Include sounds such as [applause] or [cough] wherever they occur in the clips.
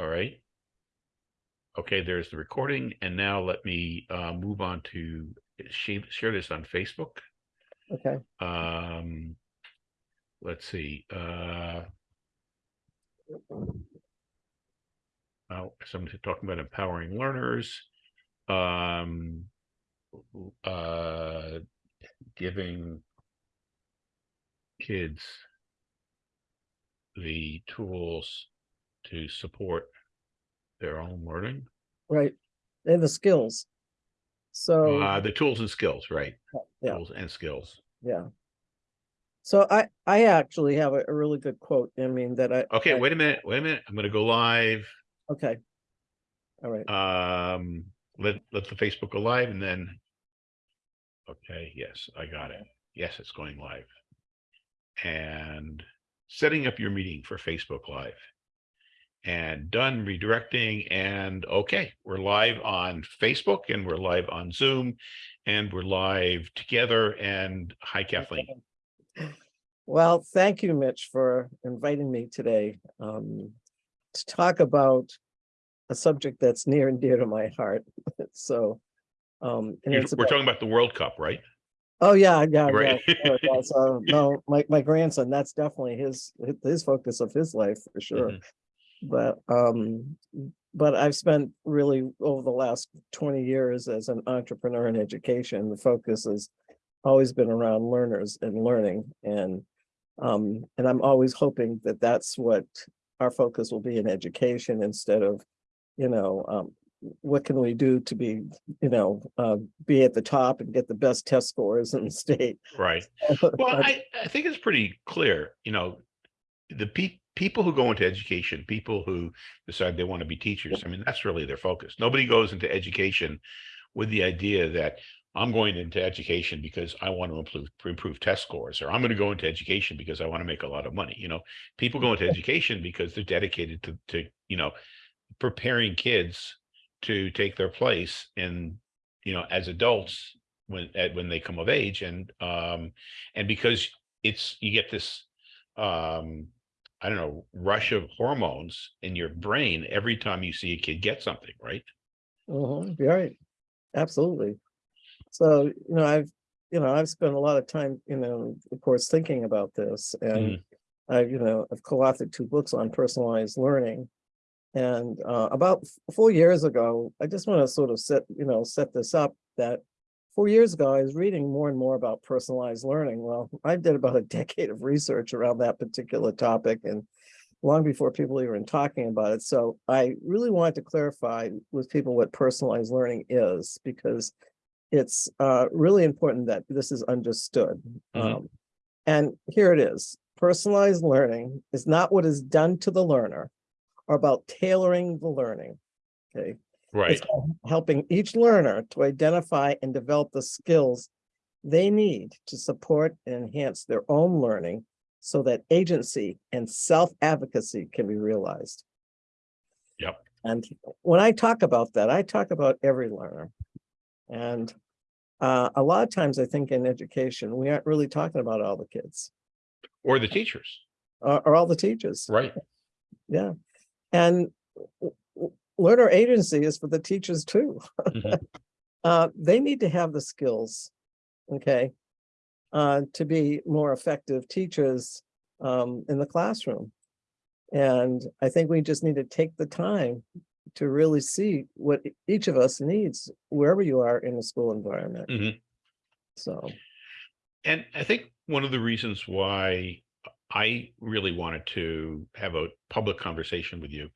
All right. Okay, there's the recording, and now let me uh, move on to share, share this on Facebook. Okay, Um, let's see, uh. Oh, someone's talking about empowering learners. Um. Uh, giving. Kids. The tools to support their own learning, right. And the skills. So, uh, the tools and skills, right? yeah, Tools and skills. yeah. So I, I actually have a, a really good quote. I mean, that I. Okay, I- wait a minute, wait a minute. I'm gonna go live. Okay. All right. Um, let, let the Facebook go live and then. Okay, yes, I got it. Yes, it's going live. And setting up your meeting for Facebook Live. And done redirecting and okay, we're live on Facebook and we're live on Zoom. And we're live together and hi Kathleen. Well, thank you, Mitch, for inviting me today um, to talk about a subject that's near and dear to my heart. [laughs] So, um, We're about, talking about the World Cup, right? oh, yeah, yeah, yeah. Right. sure, yeah, So, [laughs] no, my, my grandson, that's definitely his, his focus of his life for sure. Mhm. But, um, but I've spent really over the last twenty years as an entrepreneur in education, the focus has always been around learners and learning and, um, and I'm always hoping that that's what our focus will be in education instead of, you know, um, what can we do to be, you know, uh, be at the top and get the best test scores in the state? Right. [laughs] Well, I, I think it's pretty clear, you know, the pe- people who go into education, people who decide they want to be teachers, I mean, that's really their focus. Nobody goes into education with the idea that I'm going into education because I want to improve, improve test scores, or I'm going to go into education because I want to make a lot of money. You know, people go into education because they're dedicated to, to, you know, preparing kids to take their place in, you know, as adults when, at, when they come of age and, um, and because it's, you get this, um, I don't know, rush of hormones in your brain every time you see a kid get something, right? Mhm, you're right, absolutely. So, you know, I've, you know, I've spent a lot of time, you know, of course, thinking about this and I, you know, I've co-authored two books on personalized learning. And uh, about four years ago, I just want to sort of set, you know, set this up that four years ago, I was reading more and more about personalized learning. Well, [laughs] I did about a decade of research around that particular topic and long before people even talking about it. So I really wanted to clarify with people what personalized learning is because it's uh, really important that this is understood. Mhm. Um, and here it is. Personalized learning is not what is done to the learner or about tailoring the learning. Okay. Right. It's helping each learner to identify and develop the skills they need to support and enhance their own learning so that agency and self-advocacy can be realized. Yep. And when I talk about that, I talk about every learner. And uh, a lot of times I think in education, we aren't really talking about all the kids Or the teachers, or, or all the teachers. right? Yeah. And learner agency is for the teachers too. Mhm. [laughs] Uh, they need to have the skills, okay, uh, to be more effective teachers um, in the classroom. And I think we just need to take the time to really see what each of us needs wherever you are in the school environment. Mhm. So, And I think one of the reasons why I really wanted to have a public conversation with you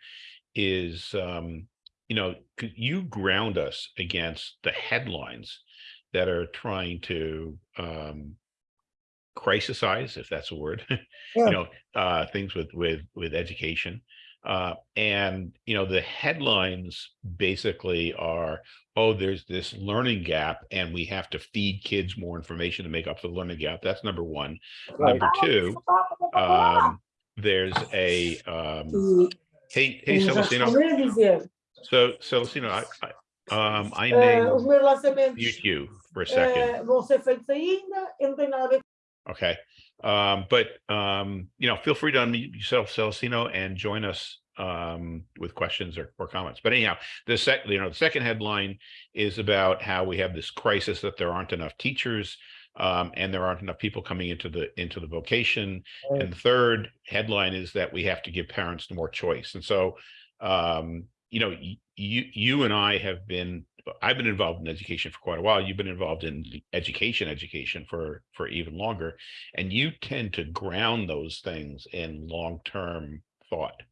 is, um, you know, you ground us against the headlines that are trying to, um, crisisize, if that's a word, [laughs] Yeah. you know, uh, things with, with, with education. Uh, and, you know, the headlines basically are, oh, there's this learning gap and we have to feed kids more information to make up for the learning gap. That's number one. right, Number two, [laughs] um, there's a, um, hey, hey, Celestino. dizer, So Celestino, I, I, um, I eh, os meus lançamentos mute you for a second. eh, vão ser feitos ainda, eu não tenho nada a ver Okay. Um, but, um, you know, feel free to unmute yourself, Celestino, and join us um, with questions or, or comments. But anyhow, the second, you know, the second headline is about how we have this crisis that there aren't enough teachers um, and there aren't enough people coming into the into the vocation. Right. And the third headline is that we have to give parents more choice. And so, um, you know, you you and I have been I've been involved in education for quite a while. You've been involved in education, education for for even longer, and you tend to ground those things in long term thought.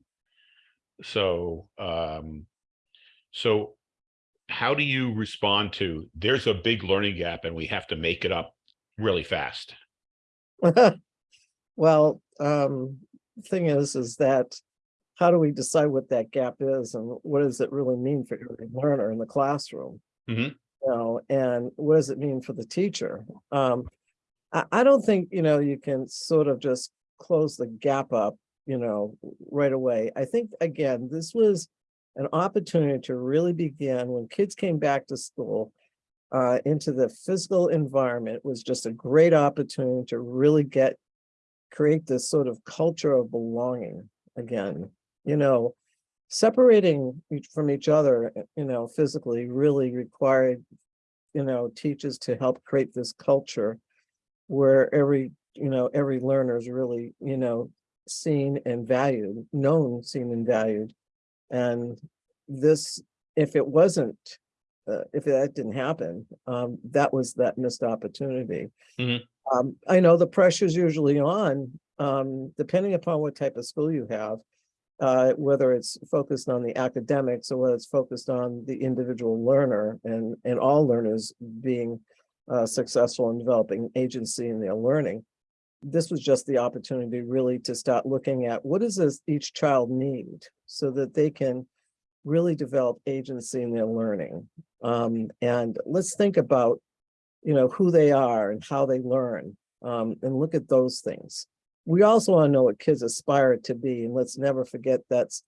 So, um, so how do you respond to there's a big learning gap and we have to make it up really fast? [laughs] Well, um, thing is, is that how do we decide what that gap is and what does it really mean for every learner in the classroom? Mhm. You know, and what does it mean for the teacher? Um, I, I don't think, you know, you can sort of just close the gap up, you know, right away. I think, again, this was an opportunity to really begin when kids came back to school uh, into the physical environment was just a great opportunity to really get create this sort of culture of belonging again, you know, separating from each other, uh, you know, physically really required, you know, teachers to help create this culture where every, you know, every learner is really, you know, seen and valued, known, seen and valued. And this, if it wasn't, uh, if that didn't happen, um, that was that missed opportunity. Mhm. Um, I know the pressure's usually on, um, depending upon what type of school you have. Uh, whether it's focused on the academics or whether it's focused on the individual learner and, and all learners being uh, successful in developing agency in their learning. This was just the opportunity really to start looking at what does this each child need so that they can really develop agency in their learning. Um, and let's think about, you know, who they are and how they learn, um, and look at those things. We also want to know what kids aspire to be, and let's never forget that's,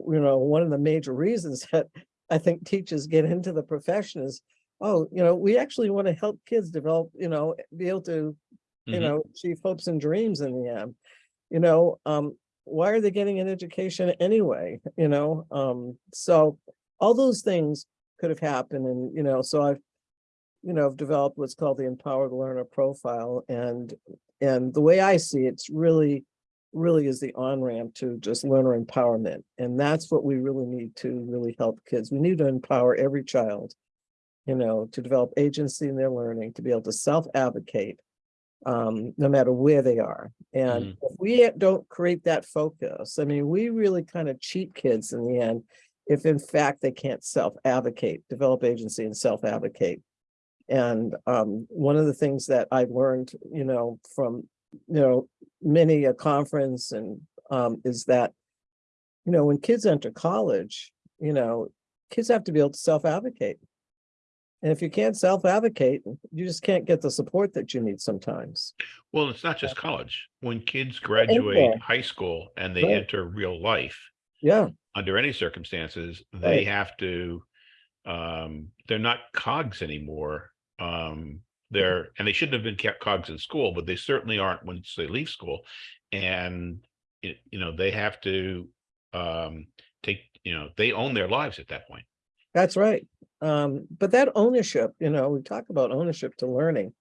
you know, one of the major reasons [laughs] that I think teachers get into the profession is, oh, you know, we actually want to help kids develop, you know, be able to, you Mhm. know, achieve hopes and dreams in the end. You know, um, why are they getting an education anyway, you know? Um, so all those things could have happened and, you know, so I've, you know, I've developed what's called the empowered learner profile and, and the way I see it, it's really, really is the on-ramp to just learner empowerment. And that's what we really need to really help kids. We need to empower every child, you know, to develop agency in their learning, to be able to self-advocate, um, no matter where they are. And if we don't create that focus, I mean, we really kind of cheat kids in the end. If in fact they can't self-advocate, develop agency and self-advocate. And um, one of the things that I've learned, you know, from, you know, many a conference and um, is that, you know, when kids enter college, you know, kids have to be able to self-advocate. And if you can't self-advocate, you just can't get the support that you need sometimes. Well, it's not just college. When kids graduate high school and they Right. enter real life, Yeah, under any circumstances, they Right. have to, um, they're not cogs anymore. Um, they're, and they shouldn't have been kept cogs in school, but they certainly aren't once they leave school. And, it, you know, they have to, um, take, you know, they own their lives at that point. that's right. Um, but that ownership, you know, we talk about ownership to learning.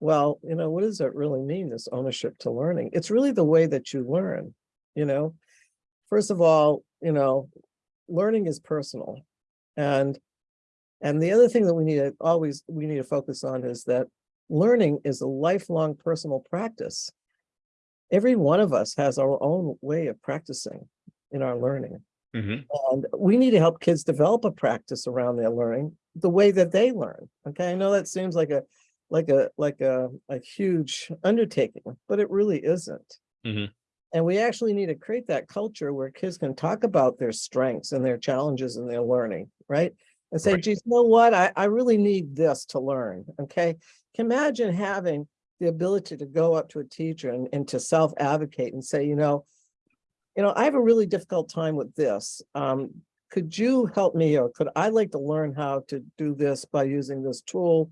Well, you know, what does it really mean, this ownership to learning? It's really the way that you learn, you know? First of all, you know, learning is personal. And, and the other thing that we need to always, we need to focus on is that learning is a lifelong personal practice. Every one of us has our own way of practicing in our learning. Mhm. And we need to help kids develop a practice around their learning, the way that they learn. Okay, I know that seems like a, like a, like a, a huge undertaking, but it really isn't. Mhm. And we actually need to create that culture where kids can talk about their strengths and their challenges and their learning, right? And say, Right. geez, you know what? I, I really need this to learn, okay? Can imagine having the ability to go up to a teacher and, and to self-advocate and say, you know, you know, I have a really difficult time with this. Um, could you help me or could I like to learn how to do this by using this tool?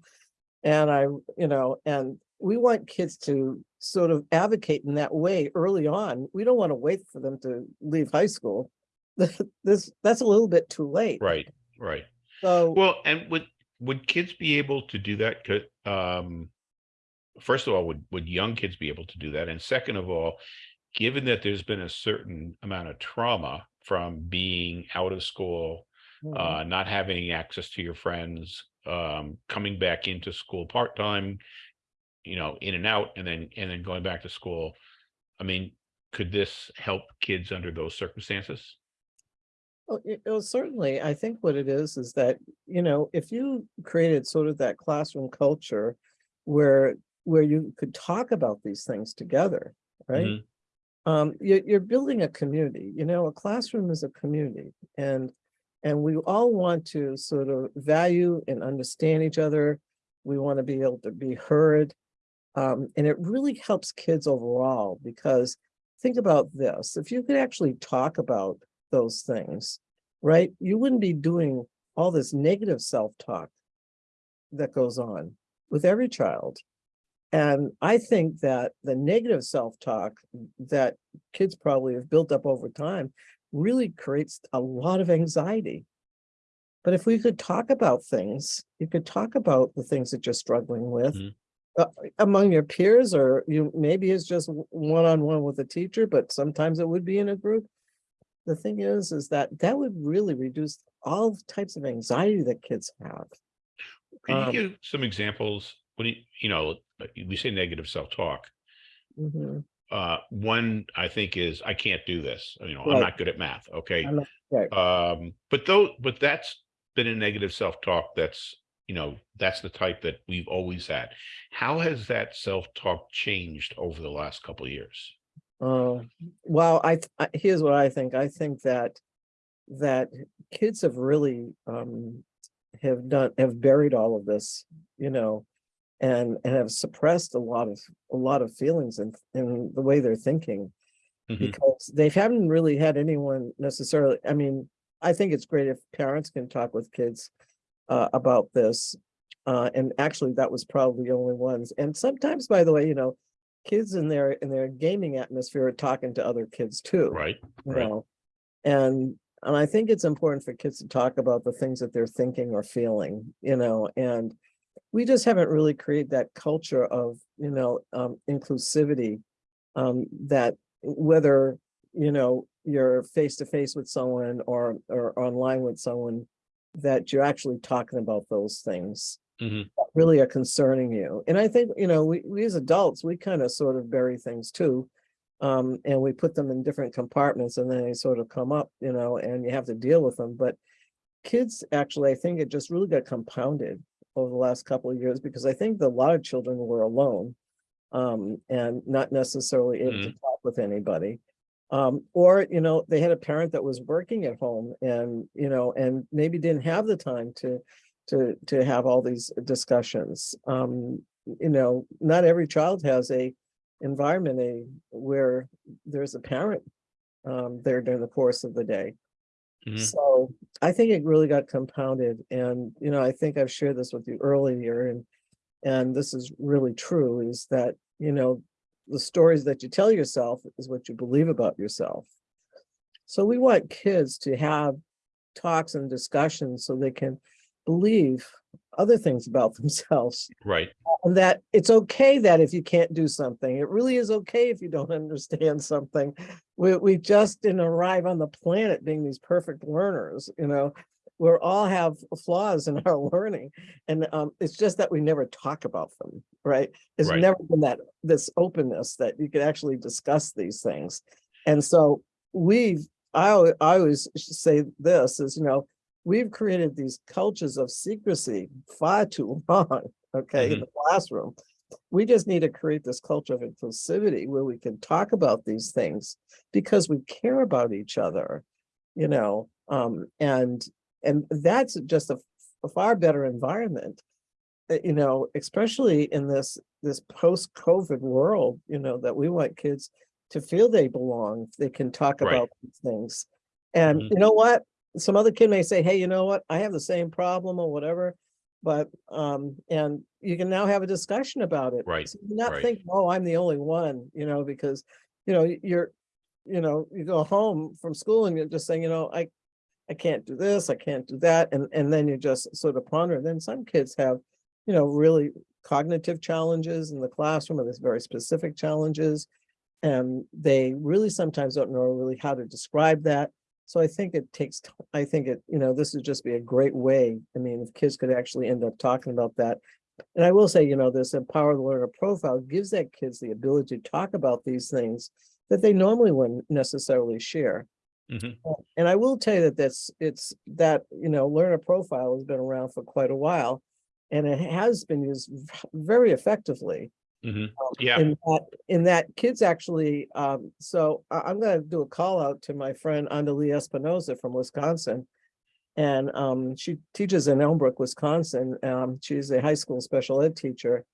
And I, you know, and we want kids to sort of advocate in that way early on. We don't want to wait for them to leave high school. [laughs] this, that's a little bit too late. right, right. So, Well, and would, would kids be able to do that? Could, um, first of all, would, would young kids be able to do that? And second of all, given that there's been a certain amount of trauma from being out of school, mm, uh, not having access to your friends, um, coming back into school part-time, you know, in and out, and then, and then going back to school. I mean, could this help kids under those circumstances? Well, y- well, certainly, I think what it is, is that, you know, if you created sort of that classroom culture where, where you could talk about these things together, right? Mhm. Um, you're, you're building a community, you know, a classroom is a community and, and we all want to sort of value and understand each other. We want to be able to be heard. Um, and it really helps kids overall because think about this, if you could actually talk about those things, right? You wouldn't be doing all this negative self-talk that goes on with every child. And I think that the negative self-talk that kids probably have built up over time really creates a lot of anxiety. But if we could talk about things, you could talk about the things that you're struggling with Mhm. Uh, among your peers, or you, maybe it's just one-on-one with a teacher, but sometimes it would be in a group. The thing is, is that that would really reduce all types of anxiety that kids have. Can Um, you give some examples? When you, you know, we say negative self-talk. Mhm. Uh, one I think is, I can't do this, you know, I'm not good at math, okay? Not- right. Um, but though, but that's been a negative self-talk that's, you know, that's the type that we've always had. How has that self-talk changed over the last couple of years? Uh, well, I, th- I- here's what I think. I think that, that kids have really, um, have done, have buried all of this, you know, and, and have suppressed a lot of, a lot of feelings in, in the way they're thinking. Mhm. Because they haven't really had anyone necessarily, I mean, I think it's great if parents can talk with kids uh, about this. Uh, and actually, that was probably the only ones. And sometimes, by the way, you know, kids in their, in their gaming atmosphere are talking to other kids too. Right, you right. know? And, and I think it's important for kids to talk about the things that they're thinking or feeling, you know, and we just haven't really created that culture of, you know, um, inclusivity. Um, that whether, you know, you're face to face with someone or, or online with someone, that you're actually talking about those things Mhm. that really are concerning you. And I think, you know, we, we as adults, we kind of sort of bury things too. Um, and we put them in different compartments and then they sort of come up, you know, and you have to deal with them. But kids, actually, I think it just really got compounded over the last couple of years because I think a lot of children were alone um, and not necessarily able to talk with anybody. Um, or, you know, they had a parent that was working at home and, you know, and maybe didn't have the time to, to, to have all these discussions. Um, you know, not every child has a environment, a, where there's a parent um, there during the course of the day. Mhm. So I think it really got compounded and, you know, I think I've shared this with you earlier and, and this is really true is that, you know, the stories that you tell yourself is what you believe about yourself. So we want kids to have talks and discussions so they can believe other things about [laughs] themselves Right, and that it's okay that if you can't do something, it really is okay if you don't [laughs] understand something. We, we just didn't arrive on the planet being these perfect learners, you know? We all have flaws in our [laughs] learning and um, it's just that we never talk about them, right? There's Right. never been that, this openness that you could actually discuss these things. And so we've, I, I always say this is, you know, we've created these cultures of secrecy far too [laughs] long, okay, in the classroom. We just need to create this culture of inclusivity where we can talk about these things because we care about each other, you know, um, and, and that's just a, a far better environment. uh, You know, especially in this, this post-COVID world, you know, that we want kids to feel they belong, they can talk Right. about these things. And Mhm. you know what? Some other kid may say, hey, you know what? I have the same problem or whatever. But, um, and you can now have a discussion about it. Right, So you're Not right. think, oh, I'm the only one, you know, because, you know, you're, you know, you go home from school and you're just saying, you know, I, I can't do this, I can't do that, and, and then you just sort of ponder. Then some kids have, you know, really cognitive challenges in the classroom, or there's very specific challenges. And they really sometimes don't know really how to describe that. So I think it takes, I think it, you know, this would just be a great way. I mean, if kids could actually end up talking about that. And I will say, you know, this Empower the Learner profile gives that kids the ability to talk about these things that they normally wouldn't necessarily share. Mhm. Uh, And I will tell you that this, it's that, you know, learner profile has been around for quite a while. And it has been used very effectively. Mhm. um, Yeah. In that, in that kids actually, um, so I, I'm gonna do a call out to my friend Andalee Espinoza from Wisconsin. And, um, she teaches in Elmbrook, Wisconsin. Um, she's a high school special ed teacher.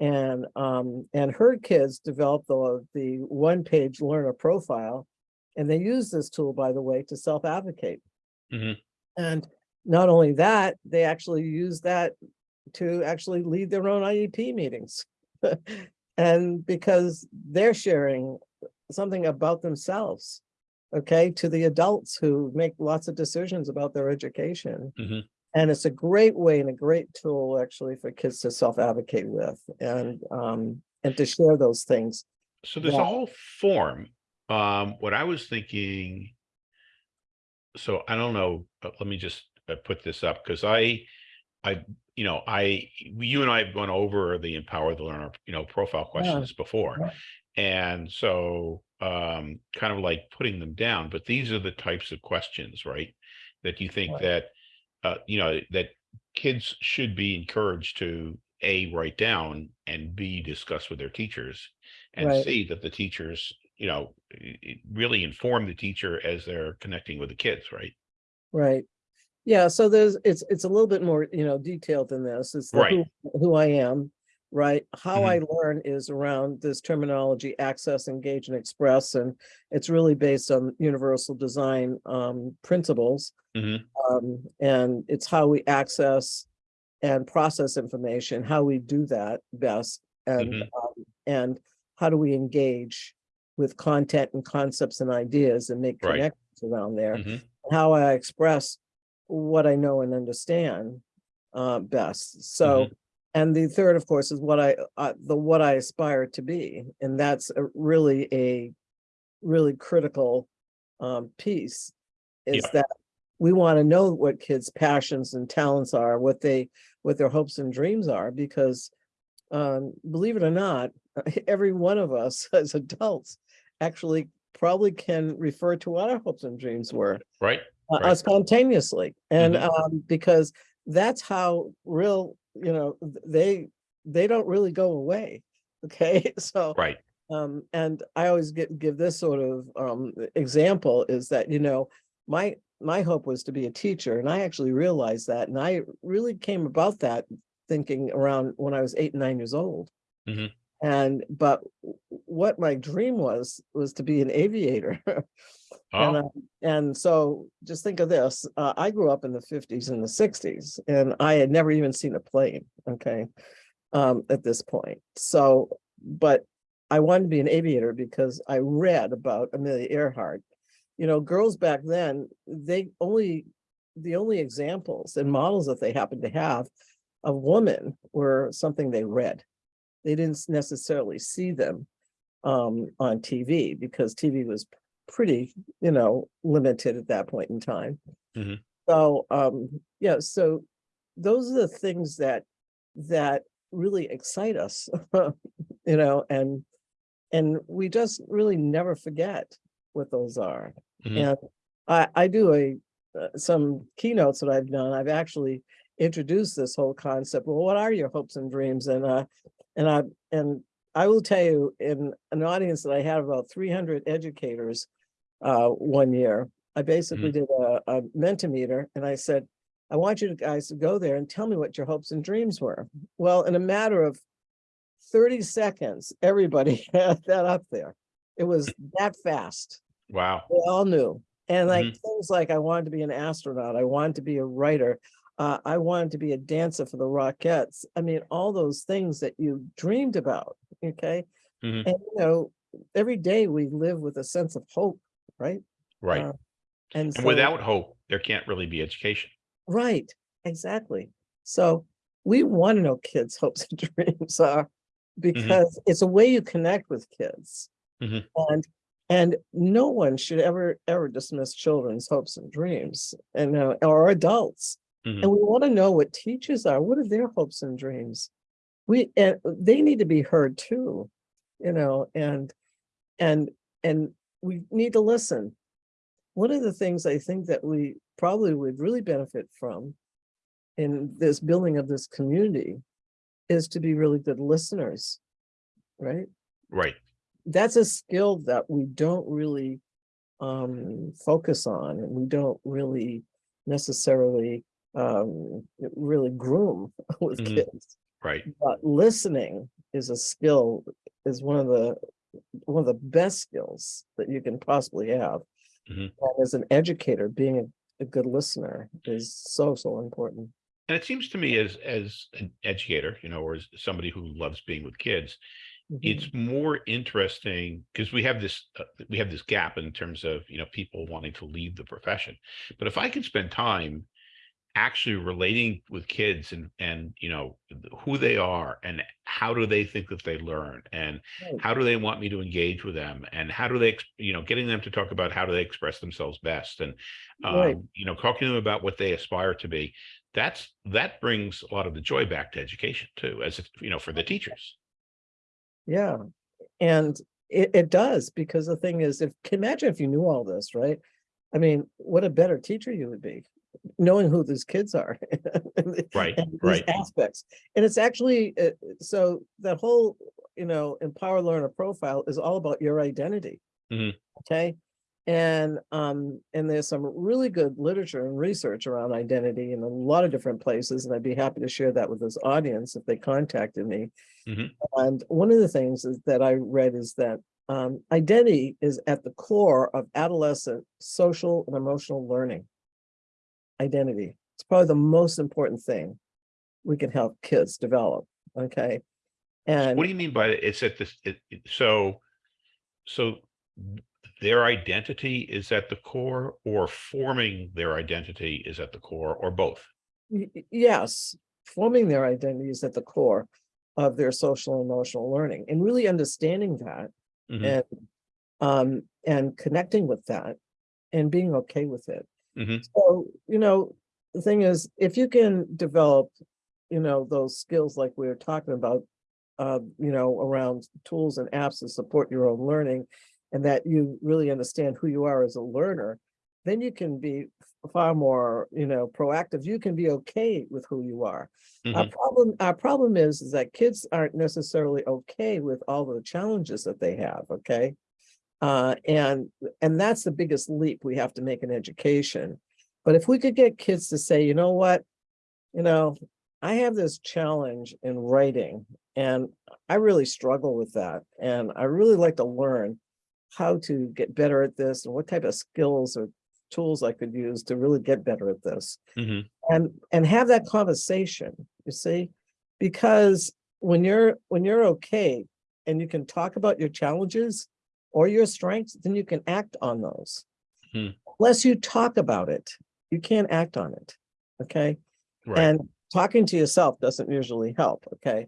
And, um, and her kids developed the, the one-page learner profile. And they use this tool, by the way, to self-advocate. Mhm. And not only that, they actually use that to actually lead their own IEP meetings. [laughs] And because they're sharing something about themselves, okay, to the adults who make lots of decisions about their education. Mhm. And it's a great way and a great tool actually for kids to self-advocate with and, um, and to share those things. So there's Yeah. a whole form. Um, what I was thinking. So I don't know, uh, let me just uh, put this up because I, I, you know, I, you and I have gone over the empower the learner, you know, profile questions before. yeah. And so, um, kind of like putting them down, but these are the types of questions, right? That you think Right. that, uh, you know, that kids should be encouraged to A, write down and B, discuss with their teachers. And Right. C, that the teachers, you know, really inform the teacher as they're connecting with the kids, right? Right. Yeah, so there's, it's, it's a little bit more, you know, detailed than this. It's Right. who, who I am, right? How I learn is around this terminology, access, engage, and express, and it's really based on universal design um principles. Mhm. Um, and it's how we access and process information, how we do that best, and Mhm. um, and how do we engage with content and concepts and ideas and make Right. connections around there Mhm. how I express what I know and understand uh, best. So, and the third, of course, is what I, uh, the what I aspire to be, and that's a really a really critical um, piece. Is Yeah. that we want to know what kids' passions and talents are, what they, what their hopes and dreams are, because um, believe it or not, [laughs] every one of us [laughs] as adults actually probably can refer to what our hopes and dreams were Right? uh, uh, Right. spontaneously. And Mhm. um, because that's how real, you know, they, they don't really go away. [laughs] Okay, so, Right. um, and I always get, give this sort of um, example is that, you know, my, my hope was to be a teacher and I actually realized that. And I really came about that thinking around when I was eight, nine years old. Mhm. And, but what my dream was, was to be an aviator. [laughs] And, Oh, uh, and so just think of this, uh, I grew up in the fifties and the sixties and I had never even seen a plane, okay? Um, at this point, so, but I wanted to be an aviator because I read about Amelia Earhart. You know, girls back then, they only, the only examples and models that they happened to have of women were something they read. They didn't necessarily see them um, on TV because TV was pretty, you know, limited at that point in time. Mhm. So, um, yeah, so those are the things that, that really excite us, [laughs] you know, and, and we just really never forget what those are. Mhm. And I, I do a, uh, some keynotes that I've done, I've actually introduced this whole concept. Well, what are your hopes and dreams? And, uh, and I, and I will tell you in an audience that I had about three hundred educators uh, one year, I basically did a, a Mentimeter and I said, I want you guys to go there and tell me what your hopes and dreams were. Well, in a matter of thirty seconds, everybody [laughs] had that up there. It was [laughs] that fast. wow. They all knew. And like things like I wanted to be an astronaut, I wanted to be a writer, uh, I wanted to be a dancer for the Rockettes. I mean, all those things that you dreamed about, okay? Mhm. And you know, every day we live with a sense of hope, right? Right. Uh, And And so- without hope, there can't really be education. Right, exactly. So we want to know kids' [laughs] hopes and dreams are because it's a way you connect with kids. Mhm. And, and no one should ever, ever dismiss children's hopes and dreams and, uh, or adults. Mhm. And we want to know what teachers are, what are their hopes and dreams? We, and they need to be heard too, you know, and, and, and we need to listen. One of the things I think that we probably would really benefit from in this building of this community is to be really good listeners, right? Right. That's a skill that we don't really um, focus on and we don't really necessarily um, really groom [laughs] with Mhm. kids. Right. But listening is a skill, is one of the, one of the best skills that you can possibly have. Mhm. And as an educator, being a, a good listener is so, so important. And it seems to me as, as an educator, you know, or as somebody who loves being with kids, Mhm. it's more interesting because we have this, uh, we have this gap in terms of, you know, people wanting to leave the profession. But if I can spend time actually relating with kids and, and, you know, who they are and how do they think that they learn and Right. how do they want me to engage with them and how do they, you know, getting them to talk about how do they express themselves best and, Right. um, you know, talking to them about what they aspire to be. That's, that brings a lot of the joy back to education too, as, it- you know, for the teachers. Yeah, and it, it does, because the thing is, if, imagine if you knew all this, right? I mean, what a better teacher you would be, knowing who these kids are. [laughs] Right, right. Aspects, and it's actually, uh, so that whole, you know, empower learner profile is all about your identity. Mhm. Okay, and, um, and there's some really good literature and research around identity in a lot of different places, and I'd be happy to share that with this audience if they contacted me. Mhm. And one of the things is that I read is that um, identity is at the core of adolescent social and emotional learning. Identity, it's probably the most important thing we can help kids develop, okay? And What do you mean by? It's at this, it, it- so, so their identity is at the core or forming their identity is at the core or both? yes, forming their identity is at the core of their social and emotional learning and really understanding that Mhm, and um, and connecting with that and being okay with it. Mhm, So, you know, the thing is, if you can develop, you know, those skills like we were talking about, uh, you know, around tools and apps to support your own learning, and that you really understand who you are as a learner, then you can be far more, you know, proactive. You can be okay with who you are. Our mhm, problem, our problem is, is that kids aren't necessarily okay with all the challenges that they have, okay? Uh, and, and that's the biggest leap we have to make in education. But if we could get kids to say, you know what? You know, I have this challenge in writing and I really struggle with that. And I really like to learn how to get better at this and what type of skills or tools I could use to really get better at this mhm, and and have that conversation you see because when you're when you're okay and you can talk about your challenges or your strengths then you can act on those Hmm. unless you talk about it you can't act on it okay right, and talking to yourself doesn't usually help okay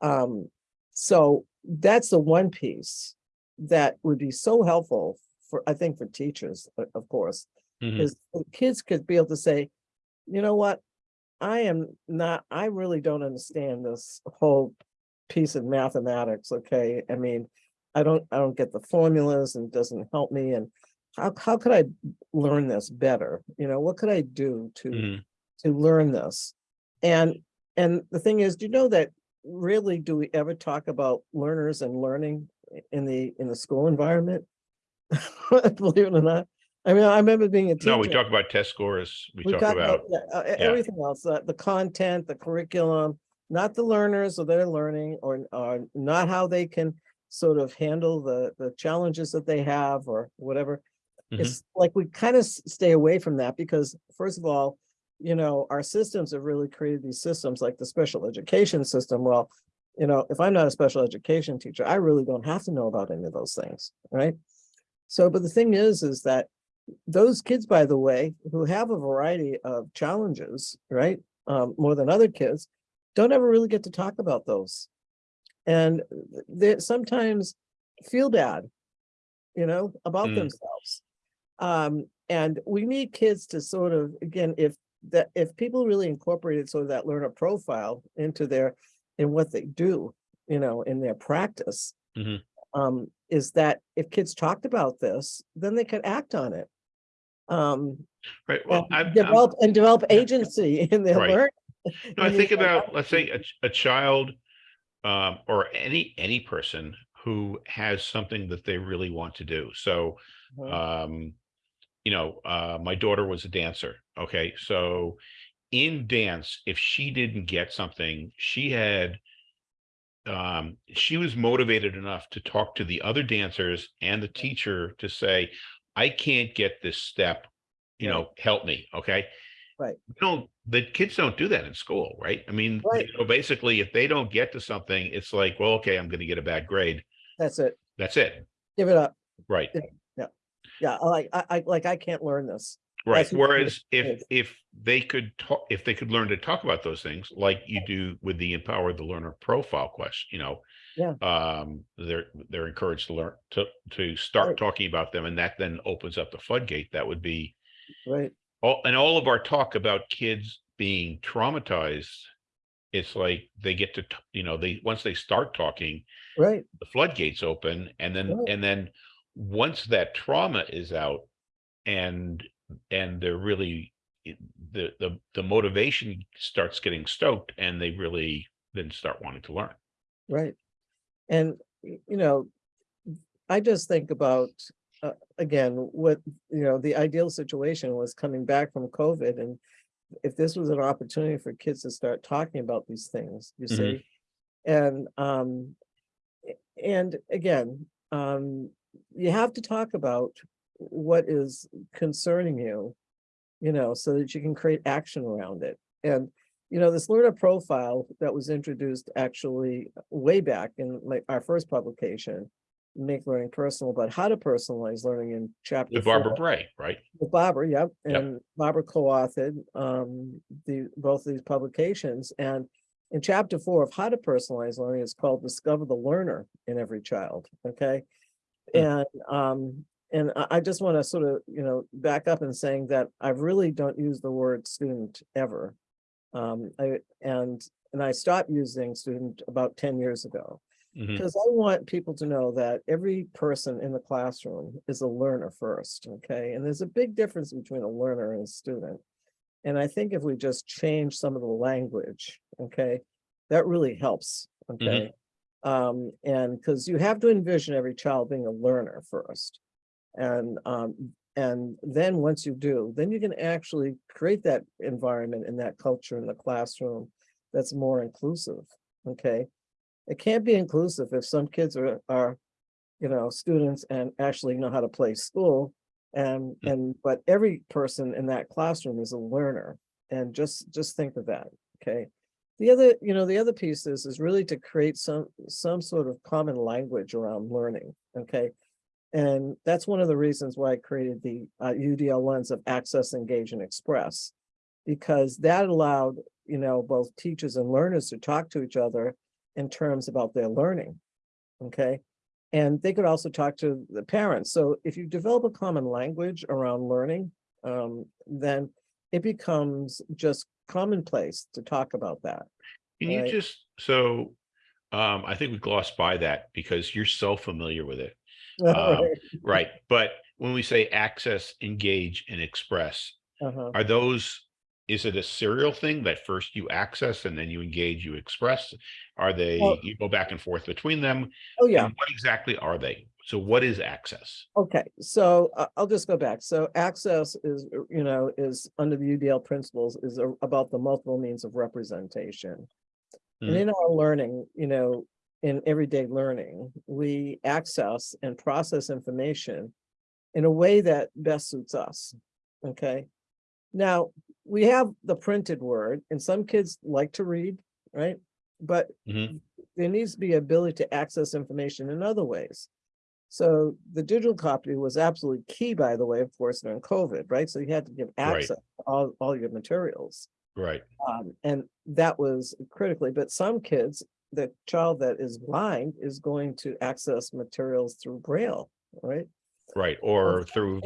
um so that's the one piece that would be so helpful for i think for teachers of course because is the kids could be able to say, you know what? I am not, I really don't understand this whole piece of mathematics, okay? I mean, I don't, I don't get the formulas and it doesn't help me and how, how could I learn this better? You know, what could I do to, mhm. to learn this? And, and the thing is, do you know that really do we ever talk about learners and learning in the, in the school environment? [laughs] Believe it or not. I mean, I remember being a teacher. No, we talk about test scores. We We talk talk about, uh, yeah. everything else, uh, the content, the curriculum, not the learners or their learning or, or not how they can sort of handle the, the challenges that they have or whatever. Mhm. It's like we kind of stay away from that because first of all, you know, our systems have really created these systems like the special education system. Well, You know, if I'm not a special education teacher, I really don't have to know about any of those things, right? So, but the thing is, is that those kids, by the way, who have a variety of challenges, right? Um, more than other kids, don't ever really get to talk about those. And they sometimes feel bad, you know, about Mm. themselves. Um, and we need kids to sort of, again, if that, if people really incorporated sort of that learner profile into their, in what they do, you know, in their practice. Mhm. Um, is that if kids talked about this, then they could act on it. Um, Right, well, and I'm- develop, and develop agency [laughs] in their Right. learning. no, I think about, let's say, a, a child um, or any, any person who has something that they really want to do. So, Mhm. um, you know, uh, my daughter was a dancer. Okay, so in dance, if she didn't get something, she had um, she was motivated enough to talk to the other dancers and the teacher to say, I can't get this step, you know, help me. Okay. Right. No, the kids don't do that in school, right? I mean, Right. you know, basically, if they don't get to something, it's like, well, okay, I'm going to get a bad grade. That's it. That's it. Give it up. Right. Yeah, Yeah. like, I, I, like, I can't learn this. Right. Whereas if, if they could talk, if they could learn to talk about those things like you do with the empower the learner profile question, you know. Yeah. Um, they're, they're encouraged to learn, to, to start Right. talking about them and that then opens up the floodgate. That would be Right, all, and all of our talk about kids being traumatized. It's like they get to, you know, they, once they start talking, right, the floodgates open and then Right. and then once that trauma is out and and they're really the the the motivation starts getting stoked and they really then start wanting to learn right. And, you know, I just think about, uh, again, what, you know, the ideal situation was coming back from COVID and if this was an opportunity for kids to start talking about these things, you Mhm. see? And, um, and again, um, you have to talk about what is concerning you, you know, so that you can create action around it. And, you know, this learner profile that was introduced actually way back in like our first publication, Make Learning Personal, but how to personalize learning in chapter with Barbara four. Bray right With Barbara, yep, Yep. and Barbara co-authored um the both of these publications and in chapter four of how to personalize learning it's called Discover the Learner in Every Child, okay? Hmm. And um and I I just want to sort of, you know, back up and saying that I really don't use the word student ever. Um I and and I stopped using student about ten years ago. Mhm. Because I want people to know that every person in the classroom is a learner first, okay? And there's a big difference between a learner and a student. And I think if we just change some of the language, okay, that really helps, okay? Um, and because you have to envision every child being a learner first. And um, and then once you do, then you can actually create that environment and that culture in the classroom that's more inclusive, okay? It can't be inclusive if some kids are, are, you know, students and actually know how to play school. And, Mm. and, but every person in that classroom is a learner. And just, just think of that, okay? The other, you know, the other piece is, is really to create some, some sort of common language around learning, okay? And that's one of the reasons why I created the uh, UDL lens of access, engage, and express. Because that allowed, you know, both teachers and learners to talk to each other in terms about their learning. Okay, and they could also talk to the parents. So if you develop a common language around learning, um, then it becomes just commonplace to talk about that. can you just so um i think we glossed by that because you're so familiar with it [laughs] Um, right but when we say access engage and express Uh-huh. Are those, is it a serial thing that first you access and then you engage, you express? Are they, Well- you go back and forth between them? Oh, yeah. And What exactly are they? So what is access? Okay, so uh, I'll just go back. So access is, uh, you know, is under the UDL principles is a- about the multiple means of representation. And Mhm. in our learning, you know, in everyday learning, we access and process information in a way that best suits us, okay? Now, we have the printed word and some kids like to read, right? but Mhm. there needs to be ability to access information in other ways. So the digital copy was absolutely key, by the way, of course, during COVID, right? So you had to give Right. access to all, all your materials. Right, Um, and that was critically, but some kids, the child that is blind is going to access materials through braille, right? right, or through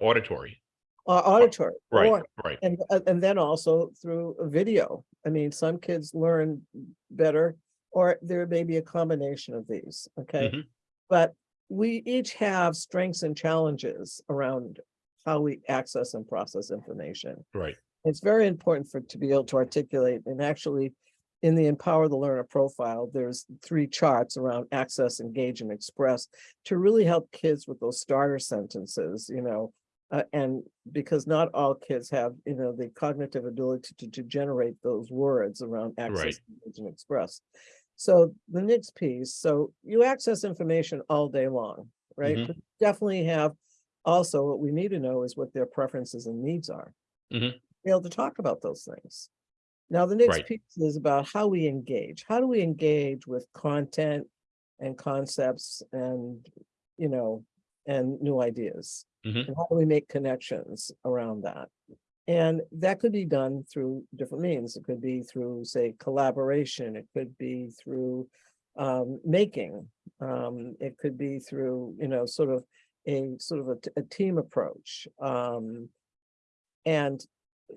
auditory, Or auditory. right, or- right, And, uh, and then also through video. I mean, some kids learn better, or there may be a combination of these, okay? Mhm. But we each have strengths and challenges around how we access and process information. right, It's very important for, to be able to articulate and actually in the Empower the Learner profile, there's three charts around access, engage and express to really help kids with those starter sentences, you know. Uh, and because not all kids have, you know, the cognitive ability to, to generate those words around access, engage and express. So the next piece, so you access information all day long, right? Mhm. But Definitely have also what we need to know is what their preferences and needs are. Mhm. Be able to talk about those things. Now, the next Right. piece is about how we engage. How do we engage with content and concepts and, you know, and new ideas? Mhm. And how do we make connections around that? And that could be done through different means. It could be through, say, collaboration. It could be through um, making. Um, it could be through, you know, sort of a sort of a team approach. Um, and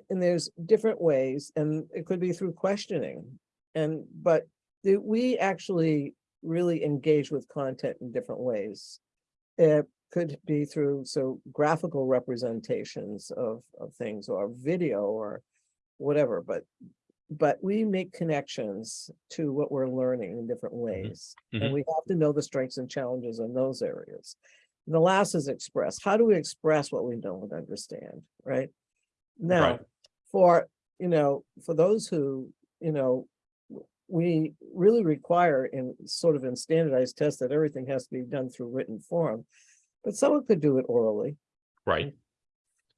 and there's different ways, and it could be through questioning. And but the, we actually really engage with content in different ways. Could be through so graphical representations of of things or video or whatever, but but we make connections to what we're learning in different ways. Mhm. And we have to know the strengths and challenges in those areas. And the last is express. How do we express what we don't understand, right? Now, Right. for, you know, for those who, you know, we really require in sort of in standardized tests that everything has to be done through written form. But someone could do it orally, right,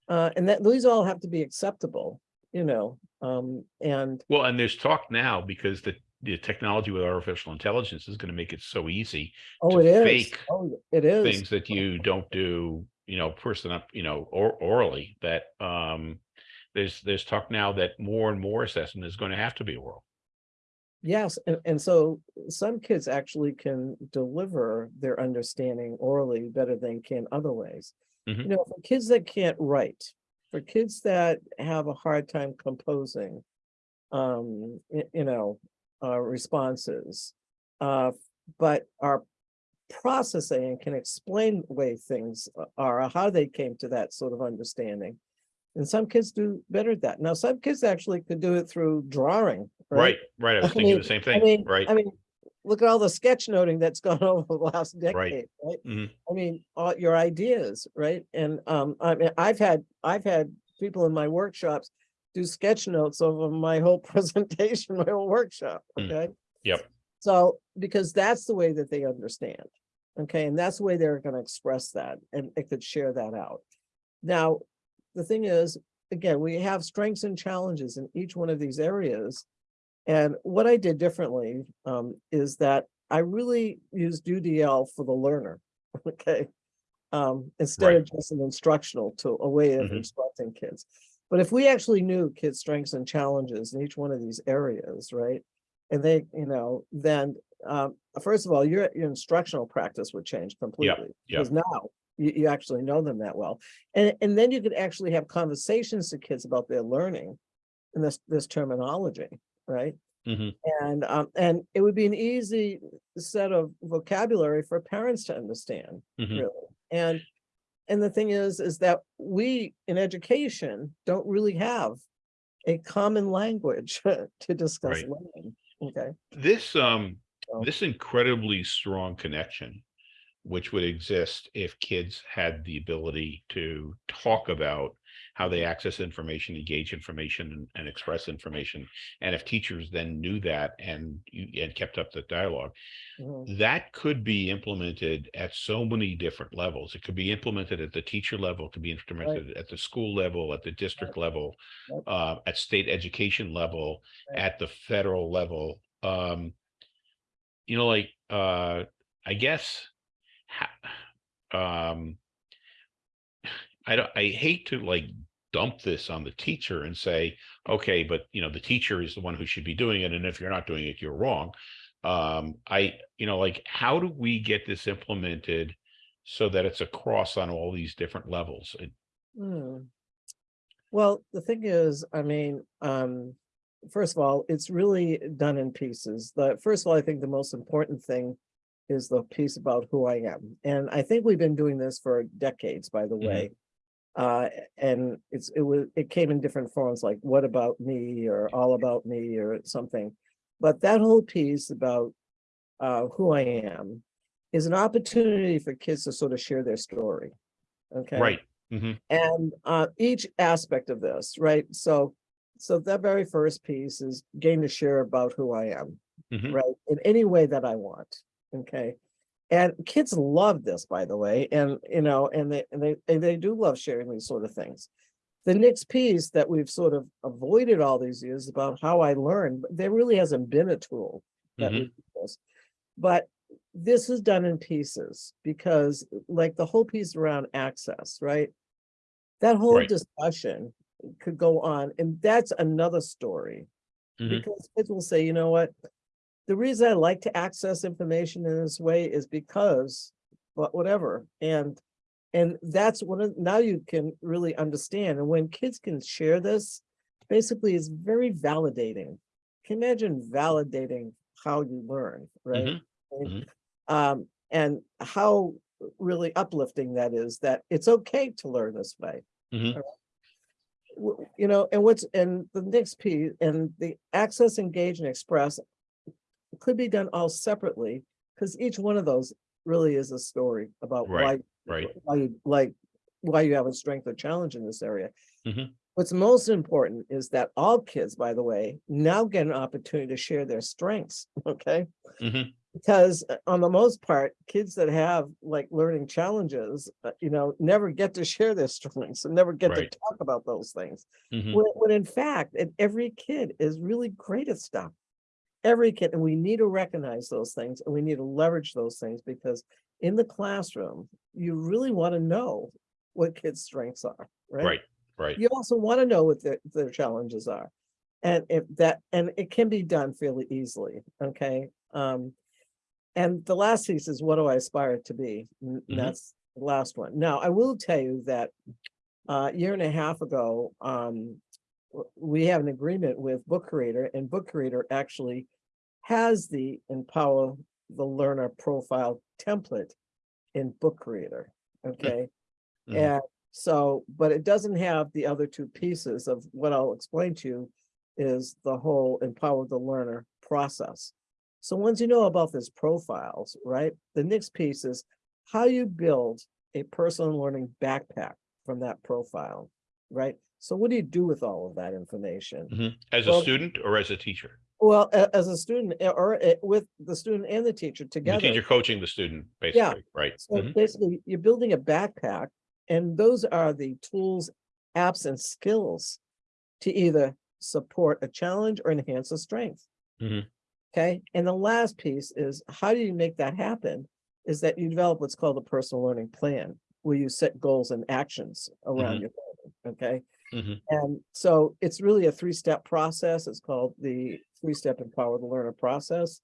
uh, and that, these all have to be acceptable, you know, um, and well, and there's talk now because the, the technology with artificial intelligence is gonna make it so easy Oh, to it is. fake Oh, it is. things that you don't do, you know, person up, you know, or orally, that, um, there's, there's talk now that more and more assessment is gonna have to be oral. Yes, and, and so some kids actually can deliver their understanding orally better than can other ways. Mhm. You know, for kids that can't write, for kids that have a hard time composing, um, you know, uh, responses, uh, but are processing and can explain the way things are, or how they came to that sort of understanding. And some kids do better at that. Now, some kids actually could do it through drawing, Right, right, I was [laughs] I thinking mean- the same I thing, mean, right, I mean, look at all the sketch noting that's [laughs] gone over the last decade, right? Mhm. I mean, all your ideas, right? And um, I mean, I've had, I've had people in my workshops do sketch notes over my whole [laughs] presentation, my whole workshop, Mm. okay? Yep. So, because that's the way that they understand, okay? And that's the way they're gonna express that, and it could share that out. Now, the thing is, again, we have strengths and challenges in each one of these areas. And what I did differently um, is that I really used UDL for the learner, [laughs] okay? Um, instead of just an instructional tool, a way of Mhm. instructing kids. But if we actually knew kids' strengths and challenges in each one of these areas, right? And they, you know, then, um, first of all, your, your instructional practice would change completely. Because now you, you actually know them that well. And, and then you could actually have conversations to kids about their learning and this, this terminology, right? Mhm. And, um, and it would be an easy set of vocabulary for parents to understand, Mhm. really. And, and the thing is, is that we in education don't really have a common language [laughs] to discuss Right. learning, okay? This, um, So- this incredibly strong connection, which would exist if kids had the ability to talk about how they access information, engage information, and, and express information. And if teachers then knew that and and kept up the dialogue, Mhm. that could be implemented at so many different levels. It could be implemented at the teacher level, it could be implemented at the school level, at the district level, Yep. uh, at state education level, Right. at the federal level, um, you know, like, uh, I guess, um, I don't, I hate to like dump this on the teacher and say, okay, but you know, the teacher is the one who should be doing it. And if you're not doing it, you're wrong. Um, I, you know, like, how do we get this implemented so that it's across on all these different levels? It- Hmm. Well, the thing is, I mean, um, first of all, it's really done in pieces. The, first of all, I think the most important thing is the piece about who I am. And I think we've been doing this for decades, by the Mhm. way. Uh, and it's, it was, it came in different forms like what about me or all about me or something. But that whole piece about uh, who I am is an opportunity for kids to sort of share their story. Okay. Right. hmm And uh, each aspect of this, right? So, so that very first piece is gain to share about who I am, Mhm. right? In any way that I want. Okay. And kids love this, by the way, and you know, and they and they and they do love sharing these sort of things. The next piece that we've sort of avoided all these years about how I learn, there really hasn't been a tool that we do this. But this is done in pieces because like the whole piece around access, right? That whole Right. discussion could go on and that's another story. Mhm. Because kids will say, you know what? The reason I like to access information in this way is because, but whatever, and. And that's one of, now you can really understand, and when kids can share this, basically it's very validating. Can you imagine validating how you learn, right? Mhm. And, Um, and how really uplifting that is, that it's okay to learn this way Mhm. w- you know, and what's, and the next piece, and the access, engage, and express could be done all separately, because each one of those really is a story about why, Right, right. why you like, why you have a strength or challenge in this area. Mhm. What's most important is that all kids, by the way, now get an opportunity to share their strengths, [laughs] okay? Mhm. Because uh, on the most part, kids that have like learning challenges, uh, you know, never get to [laughs] share their strengths and never get Right. to talk about those things. Mhm. When, when in fact, every kid is really great at stuff. Every kid, and we need to recognize those things and we need to leverage those things because in the classroom, you really want to know what kids' strengths are, right? Right, right. You also want to know what their, their challenges are. And if that, and it can be done fairly easily, okay? Um, and the last piece is what do I aspire to be? N- Mhm. That's the last one. Now, I will tell you that uh, a year and a half ago, um, we have an agreement with Book Creator and Book Creator actually has the Empower the Learner profile template in Book Creator, okay? Mhm. And so, but it doesn't have the other two pieces of what I'll explain to you is the whole empower the learner process. So once you know about this profiles, right, the next piece is how you build a personal learning backpack from that profile, right? So what do you do with all of that information? Mhm. As a student or as a teacher? Well, a- as a student eh, or eh, with the student and the teacher The together. teacher coaching the student, basically, right? So Mhm. basically, you're building a backpack and those are the tools, apps and skills to either support a challenge or enhance a strength. Mhm. Okay, and the last piece is how do you make that happen? Is that you develop what's called a personal learning plan, where you set goals and actions around Mhm. your learning, okay? Mhm. And so it's really a three-step process. It's called the three-step empower the learner process.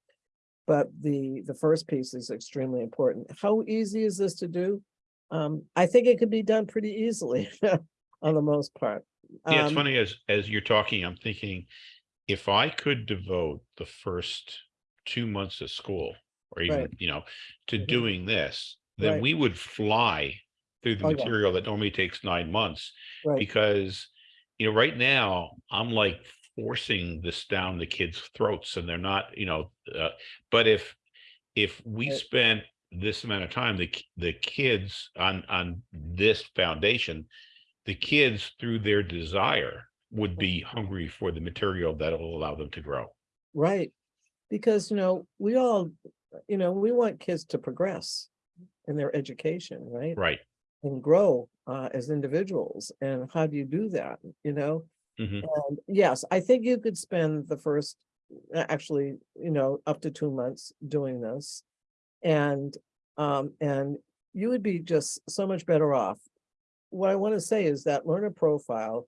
But the, the first piece is extremely important. How easy is this to do? Um, I think it could be done pretty easily [laughs] on the most part. Yeah, it's Um, funny as, as you're talking, I'm thinking, if I could devote the first two months of school or even, Right. you know, to Mhm. doing this, then Right. we would fly through the Oh, yeah. material that normally takes nine months. Right, Because, you know, right now, I'm like forcing this down the kids' throats and they're not, you know, uh, but if, if we Right. spent this amount of time, the, the kids on, on this foundation, the kids through their desire would be hungry for the material that will allow them to grow. right. Because, you know, we all, you know, we want kids to progress in their education, right? Right. and grow uh, as individuals. And how do you do that? You know, Mhm. and yes, I think you could spend the first actually, you know, up to two months doing this. And, um, and you would be just so much better off. What I want to say is that learner profile,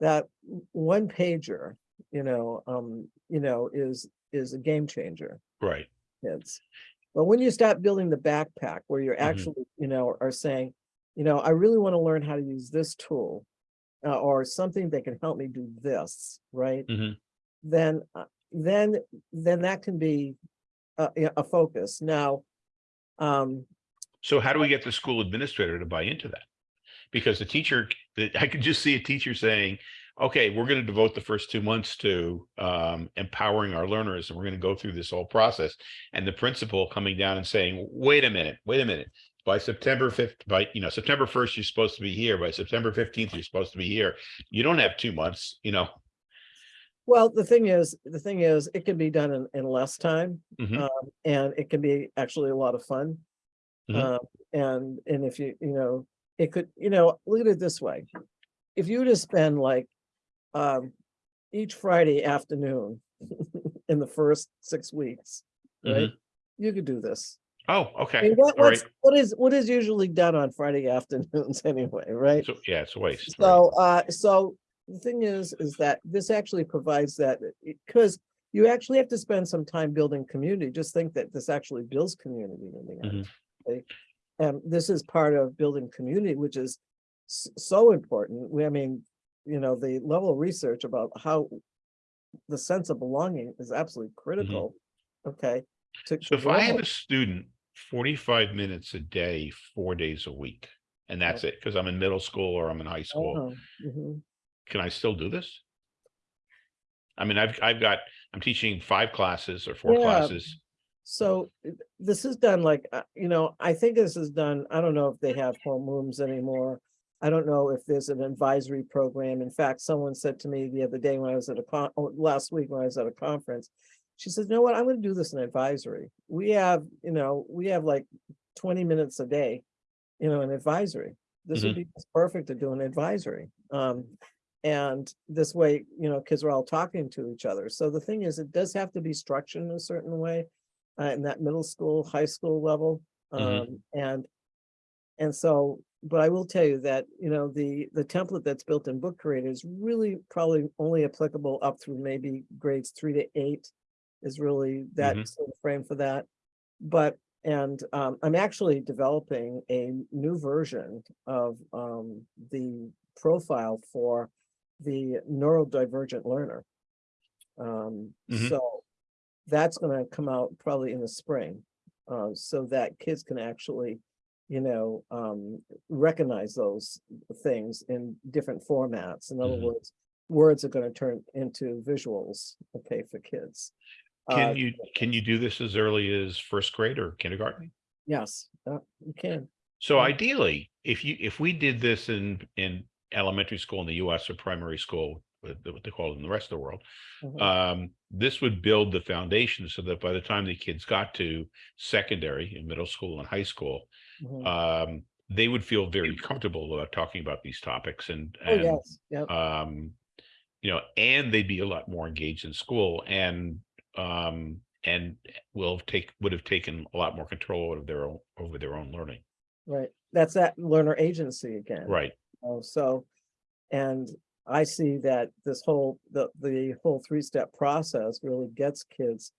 that one pager, you know, um, you know, is, is a game changer Right. kids. But when you start building the backpack where you're Mhm. actually, you know, are saying, you know, I really want to learn how to use this tool. Uh, or something that can help me do this, right? Mhm. Then, uh, then, then that can be a, a focus. Now, um, So how do we get the school administrator to buy into that? Because the teacher, [laughs] I could just see a teacher saying, okay, we're going to devote the first two months to um, empowering our learners and we're going to go through this whole process. And the principal coming down and saying, wait a minute, wait a minute. By September fifth, by, you know, September first, you're supposed to be here. By September fifteenth, you're supposed to be here. You don't have two months, you know. well, the thing is, the thing is, it can be done in, in less time. Mhm. Um, and it can be actually a lot of fun. Mhm. Um, and, and if you, you know, it could, you know, look at it this way. If you were to spend like, um, each Friday afternoon [laughs] in the first six weeks, right? You could do this. Oh, okay. what, All right. what is, what is usually done on Friday [laughs] afternoons anyway, right? So, yeah, it's a waste. right. So, uh, so the thing is, is that this actually provides that, because you actually have to spend some time building community. Just think that this actually builds community in the end. okay? And this is part of building community, which is so important. I mean, you know, the level of research about how the sense of belonging is absolutely critical, okay? to- So to if I have a student forty-five minutes a day, four days a week, and that's it, because I'm in middle school or I'm in high school, Oh, mhm. can I still do this? I mean, I've, I've got, I'm teaching five classes or four Yeah. classes. So uh, this is done like, uh, you know, I think this is done, I don't know if they have homerooms anymore. I don't know if there's an advisory program. In fact, someone said to me the other day when I was at a con, oh, last week when I was at a conference. She says, you know what, I'm gonna do this in advisory. We have, you know, we have like twenty minutes a day, you know, in advisory. This would be perfect to do an advisory. Um, and this way, you know, kids are all talking to each other. So the thing is, it does have to be structured in a certain way uh, in that middle school, high school level. Mhm. Um, and, and so, but I will tell you that, you know, the, the template that's built in Book Creator is really probably only applicable up through maybe grades three to eight is really that Mhm. sort of frame for that. But, and, um, I'm actually developing a new version of, um, the profile for the neurodivergent learner. Um, Mhm. so that's gonna come out probably in the spring. Uh, so that kids can actually, you know, um, recognize those things in different formats. In other Mhm. words, words are gonna turn into visuals, okay, for kids. Uh, Can you, can you do this as early as first grade or kindergarten? Yes, uh, you can. So Yeah. ideally, if you, if we did this in, in elementary school in the US or primary school, what what they call it in the rest of the world, Mhm. um, this would build the foundation so that by the time the kids got to secondary in middle school and high school, Mhm. um, they would feel very comfortable about talking about these topics and, Oh, and, yes, yeah, um, you know, and they'd be a lot more engaged in school and, um, and will take, would have taken a lot more control over their own, over their own learning. right. That's that learner agency again. Right. Oh, so, and I see that this whole, the, the whole three-step process really gets kids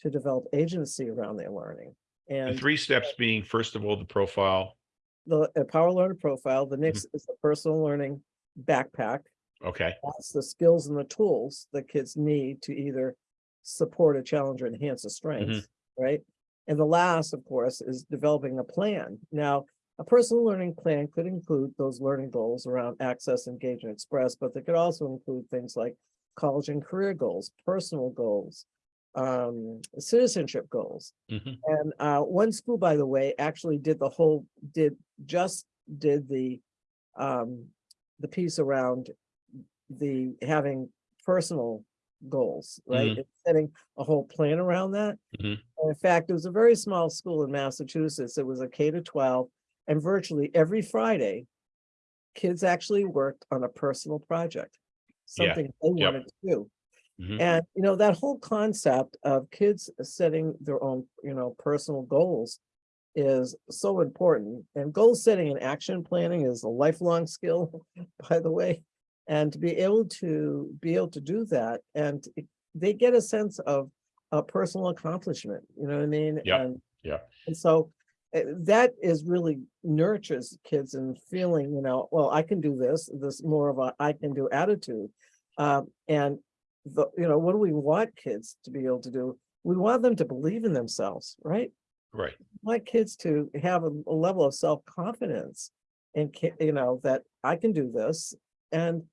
to develop agency around their learning. And the three steps being, first of all, the profile. the Power Learner Profile, Mm-hmm. the next is the personal learning backpack. Okay. That's the skills and the tools that kids need to either support a challenge or enhance a strength, Mm-hmm. right? And the last, of course, is developing a plan. Now, a personal learning plan could include those learning goals around access, engage, and express, but they could also include things like college and career goals, personal goals, um, citizenship goals. Mhm. And uh, one school, by the way, actually did the whole, did, just did the um, the piece around the having personal goals, right? And Setting a whole plan around that. Mhm. In fact, it was a very small school in Massachusetts. It was a K to twelve, and virtually every Friday, kids actually worked on a personal project. Yeah, Something they yep. wanted to do. Mhm. And, you know, that whole concept of kids setting their own, you know, personal goals is so important. And goal setting and action planning is a lifelong skill, [laughs] by the way. And to be able to be able to do that and it- they get a sense of a personal accomplishment, you know what I mean? Yeah, And- yeah. And so uh, that is really nurtures kids and feeling, you know, well, I can do this, this more of a I can do attitude. Um, and the, you know, what do we want kids to be able to do? We want them to believe in themselves, right? Right. We Want kids to have a, a level of self-confidence and, you know, that I can do this and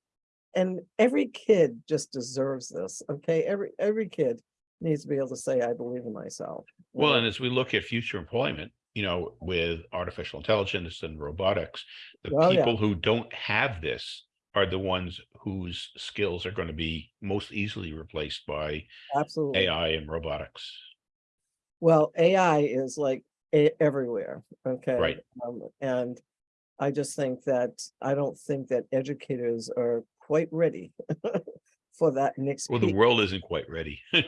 and every kid just deserves this, okay? Every, every kid needs to be able to say, I believe in myself. Well, and as we look at future employment, you know, with artificial intelligence and robotics, the Oh, yeah. people who don't have this are the ones whose skills are going to be most easily replaced by Absolutely. AI and robotics. Well, AI is like everywhere, okay? Um, and I just think that, I don't think that educators are quite ready [laughs] for that next Well, the world isn't quite ready. [laughs]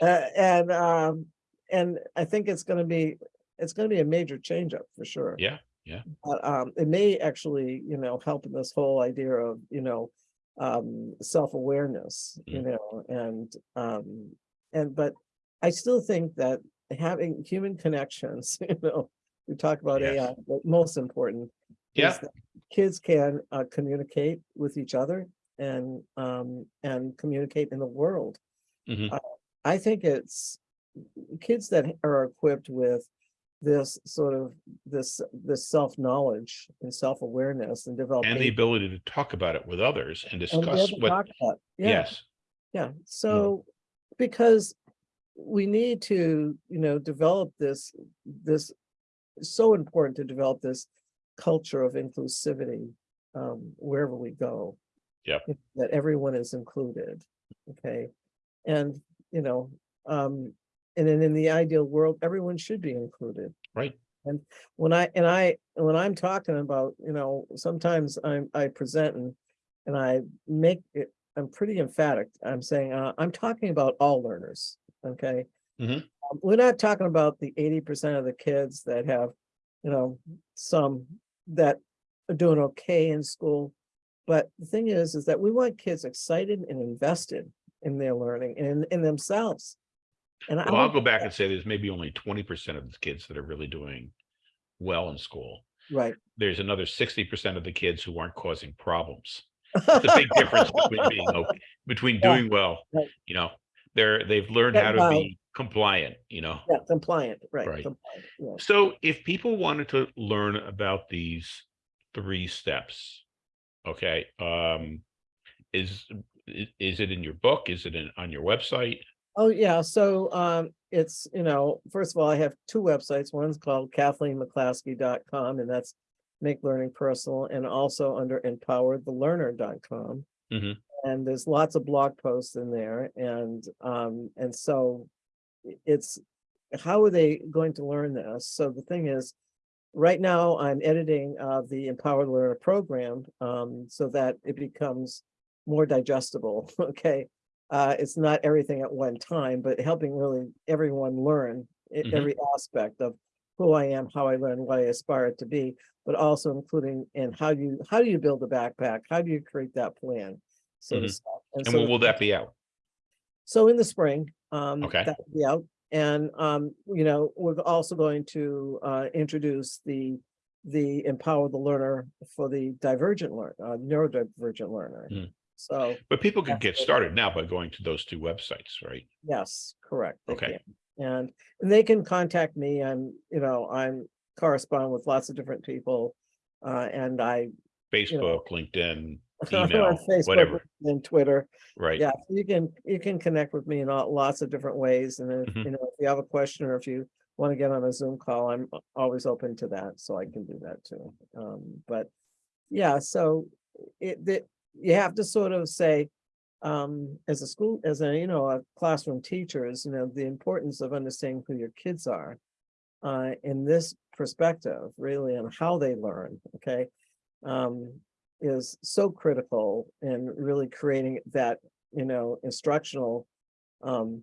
Uh, and, um, and I think it's gonna be, it's gonna be a major change up for sure. Yeah, yeah. But, um, it may actually, you know, help in this whole idea of, you know, um, self-awareness, you Mm. know, and, um, and, but I still think that having human connections, [laughs] you know, we talk about Yes. AI, but most important. Yeah. Kids can, uh, communicate with each other and, um, and communicate in the world. Mhm. Uh, I think it's kids that are equipped with this sort of, this, this self-knowledge and self-awareness and developing. And the ability to talk about it with others and and discuss to what. Yeah, yes, Yeah, so, because we need to, you know, develop this, this, so important to develop this culture of inclusivity, um, wherever we go. Yep. That everyone is included, okay? And, you know, um, and then in the ideal world, everyone should be included. right. And when I, and I, when I'm talking about, you know, sometimes I'm, I present and, and I make it, I'm pretty emphatic. I'm saying, uh, I'm talking about all learners, okay? Mhm. Um, We're not talking about the eighty percent of the kids that have, you know, some that are doing okay in school. But the thing is, is that we want kids excited and invested in their learning and in themselves. And I Well, I'll go back and say there's maybe only twenty percent of the kids that are really doing well in school. Right. There's another sixty percent of the kids who aren't causing problems. It's a big difference between being, [laughs] okay- between Yeah, doing well, right. you know, they're, they've learned how to well- be compliant, you know? Yeah, compliant, right. Right. compliant, yeah. So if people wanted to learn about these three steps, okay, um, is, is it in your book? Is it in, on your website? Oh, yeah, so, um, it's, you know, first of all, I have two websites. One's called KathleenMcClaskey.com, and that's Make Learning Personal, and also under EmpowerTheLearner.com. Mhm. And there's lots of blog posts in there, and, um, and so it's, how are they going to learn this? So the thing is, right now, I'm editing, uh, the Empowered Learner program, um, so that it becomes more digestible, [laughs] okay? Uh, it's not everything at one time, but helping really everyone learn e- Mhm. every aspect of who I am, how I learn, what I aspire to be, but also including in how you, how do you build a backpack? How do you create that plan? So to Mhm. speak. And so when will that be out? so in the spring, um, Okay. that will be out, and, um, you know, we're also going to, uh, introduce the, the empower the learner for the divergent learn, uh, neurodivergent learner. Mm. So, But people can get started now by going to those two websites, right? yes, correct. Okay. And, and they can contact me, I'm, you know, I'm correspond with lots of different people, uh, and I. Facebook, LinkedIn, on [laughs] email, Facebook whatever, And Twitter, right? Yeah, you can, you can connect with me in all, lots of different ways, and if, Mhm. you know, if you have a question or if you want to get on a Zoom call, I'm always open to that, so I can do that too. Um, but, yeah, so it, that, you have to sort of say, um, as a school, as a, you know, a classroom teacher is, you know, the importance of understanding who your kids are. Uh, in this perspective, really, and how they learn, okay? Um, is so critical in really creating that you know, instructional, um,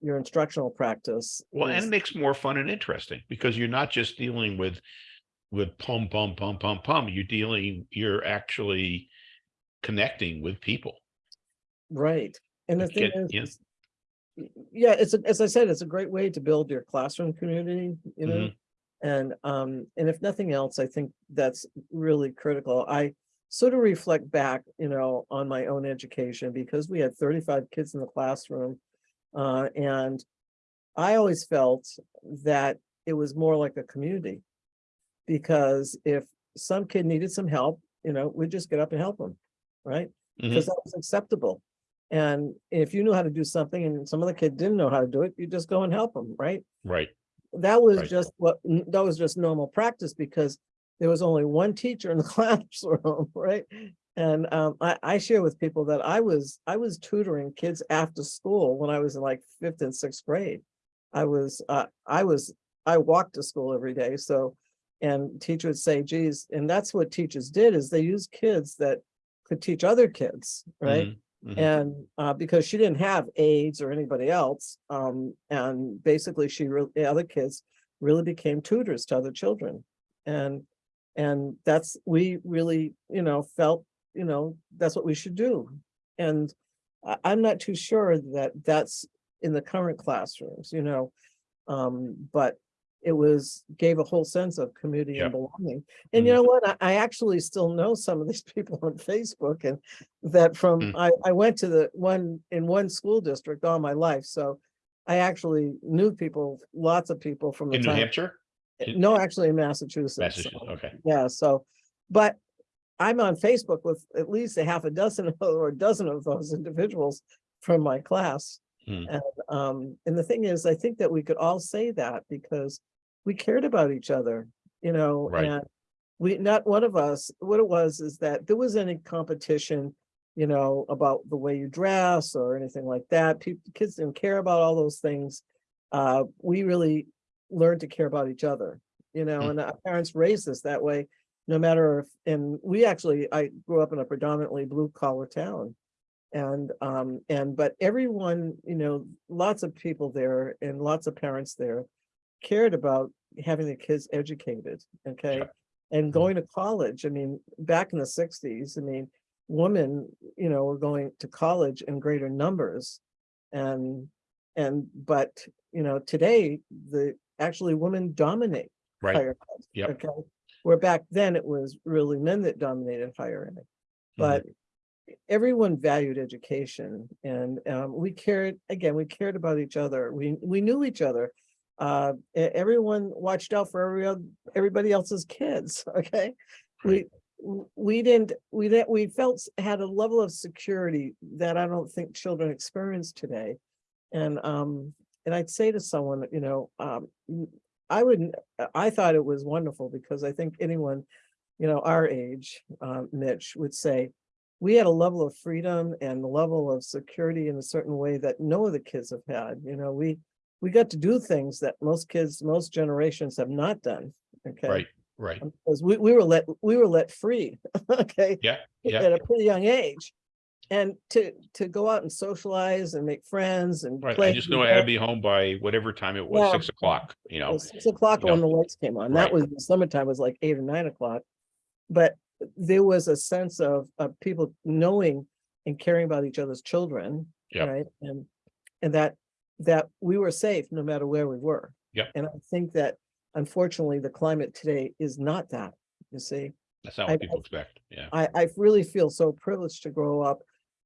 your instructional practice. Well, and it makes more fun and interesting because you're not just dealing with, with pum, pum, pum, pum, pum. You're dealing, you're actually connecting with people. Right, and the Like thing is. yeah. Yeah, it's, a- as I said, it's a great way to build your classroom community, you know? Mhm. And, um, and if nothing else, I think that's really critical. I sort of reflect back, you know, on my own education because we had thirty-five kids in the classroom. Uh, and I always felt that it was more like a community. Because if some kid needed some help, you know, we'd just get up and help them, right? Mhm. because that was acceptable. And if you knew how to do something and some other kid didn't know how to do it, you just go and help them, right? Right, That was Right. just what, that was just normal practice because there was only one teacher in the [laughs] classroom, right? And um, I, I share with people that I was, I was tutoring kids after school when I was in like fifth and sixth grade. I was, uh, I was, I walked to school every day, so, and teacher would say, geez, and that's what teachers did is they used kids that could teach other kids, right? Mhm, mhm. And uh, because she didn't have aides or anybody else, um, and basically she really, the other kids really became tutors to other children. And, and that's, we really, you know, felt, you know, that's what we should do. And I'm not too sure that that's in the current classrooms, you know. Um, but it was, gave a whole sense of community and belonging. And you Mhm. know what? I, I actually still know some of these [laughs] people on Facebook and that from, Mm. I, I went to the one, in one school district all my life, so I actually knew people, lots of people from the In New time. Hampshire, in- No, actually in Massachusetts. Massachusetts, so, okay. Yeah, so, but I'm on Facebook with at least a half a dozen or a dozen of those individuals from my class. Hmm. And, um, and the thing is, I think that we could all say that because we cared about each other, you know, Right. and we, not one of us, what it was is that there was any competition, you know, about the way you dress or anything like that. People, kids didn't care about all those things. Uh, we really learned to care about each other, you know, Mm. and our parents raised us that way. No matter if, and we actually, I grew up in a predominantly blue collar town. And, um, and, but everyone, you know, lots of people there and lots of parents there cared about having the kids educated, okay? And going to college, I mean, back in the sixties, I mean, women, you know, were going to college in greater numbers. And, and, but, you know, today, the, actually women dominate right, higher ed. Yep. Okay, where back then it was really men that dominated higher ed. Mm-hmm. But everyone valued education and um, we cared, again, we cared about each other. We, we knew each other. Uh, everyone watched out for every, oth- everybody else's kids, [laughs] okay? We, Right. w- we didn't, we didn't, we felt, had a level of security that I don't think children experience today. And, um, and I'd say to someone, you know, um, I wouldn't, I thought it was wonderful because I think anyone, you know, our age, uh, Mitch would say, we had a level of freedom and a level of security in a certain way that no other kids have had, you know, we, we got to do things that most kids, most generations have not done, okay? right, right. Because we, we were let, we were let free, [laughs] okay? Yeah, yeah. At a pretty young age. And to, to go out and socialize and make friends and. Right, play I just know I had to be home by whatever time it was, Yeah. six o'clock, you know, Six o'clock when know, the lights came on. That was, the summertime was like eight or nine o'clock. But there was a sense of, of people knowing and caring about each other's children. Yep. Right, and, and that, that we were safe no matter where we were. Yep. And I think that unfortunately, the climate today is not that, you see. that's not I- what people expect, yeah. I, I really feel so privileged to grow up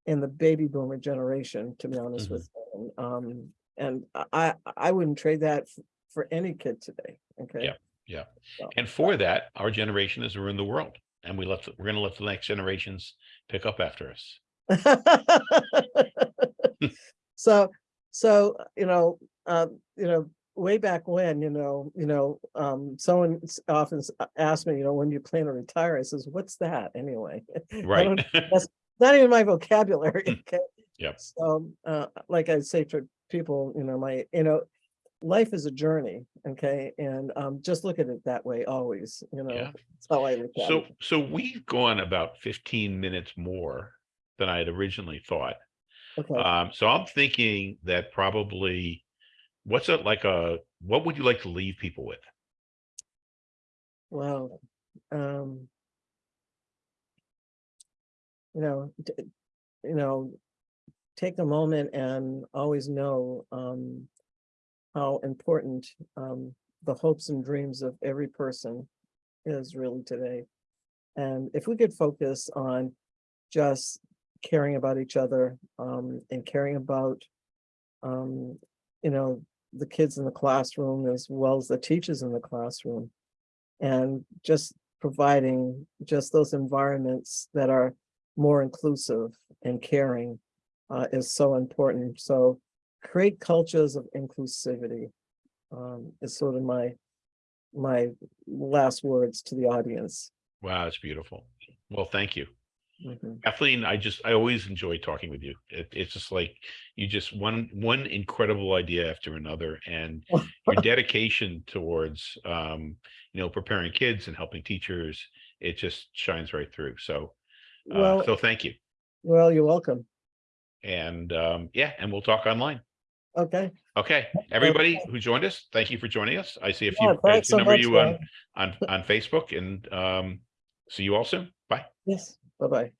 in the baby boomer generation, to be honest Mhm. with you. Um, and I, I- wouldn't trade that for any kid today, okay? Yeah. Yeah, So- and for that, our generation has ruined the world, and we let we're gonna let the next generations pick up after us. [laughs] So, so, you know, uh, you know, way back when, you know, you know, um, someone often asked me, you know, when you plan to retire, I says, what's that anyway? [laughs] Right, [laughs] Not even my vocabulary, okay? Yep. So, uh, like I say to people, you know, my, you know, life is a journey, okay? And, um, just look at it that way always, you know? Yeah. That's how I look at so, it. so we've gone about fifteen minutes more than I had originally thought. Okay, Um, so I'm thinking that probably, what's it like a, what would you like to leave people with? well, um. You know, you know, take a moment and always know, um. How important, um, the hopes and dreams of every person is really today. And if we could focus on just caring about each other, um, and caring about. Um, you know, the kids in the classroom as well as the teachers in the classroom. And just providing just those environments that are more inclusive and caring uh, is so important. So create cultures of inclusivity um, is sort of my, my last words to the audience. Wow, it's beautiful. Well, thank you. Mhm. Kathleen, I just, I always enjoy talking with you. It, it's just like, you just one, one incredible idea after another and your [laughs] dedication towards, um, you know, preparing kids and helping teachers, it just shines right through. So, uh, Well, so thank you. well, you're welcome. And, um, yeah, and we'll talk online. Okay. Okay, everybody who joined us, thank you for joining us. I see a few, Yeah, I thanks see a so number much, you on, on, on Facebook and, um, see you all soon. Bye. Yes, bye-bye.